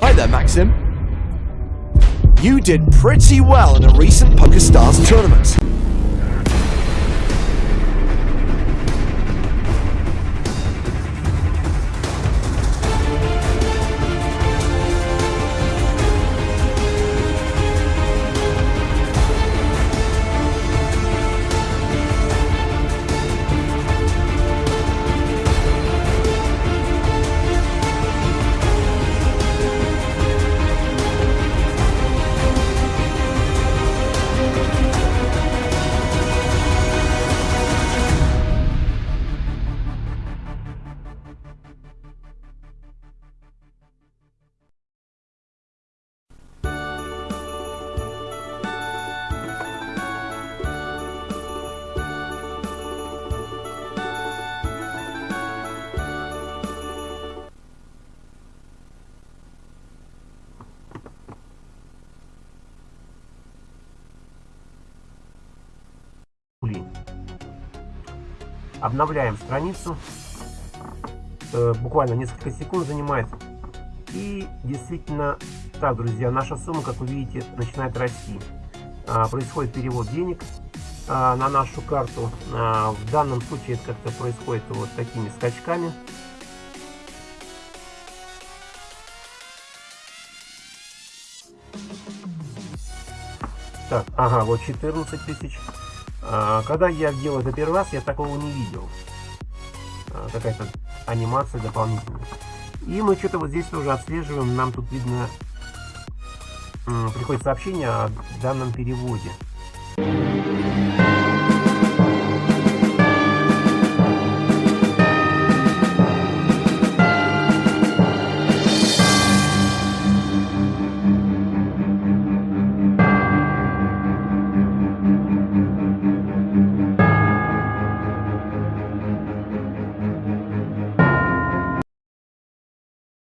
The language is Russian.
Hi there, Maxim. You did pretty well in a recent PokerStars tournament. Рублей. Обновляем страницу. Э, буквально несколько секунд занимает. И действительно, так, друзья, наша сумма, как вы видите, начинает расти. А, происходит перевод денег а, на нашу карту. А, в данном случае это как-то происходит вот такими скачками. Так, ага, вот 14 тысяч. А, когда я делал это первый раз, я такого не видел. А, какая-то анимация дополнительная. И мы что-то вот здесь тоже отслеживаем. Нам тут видно, приходит сообщение о данном переводе.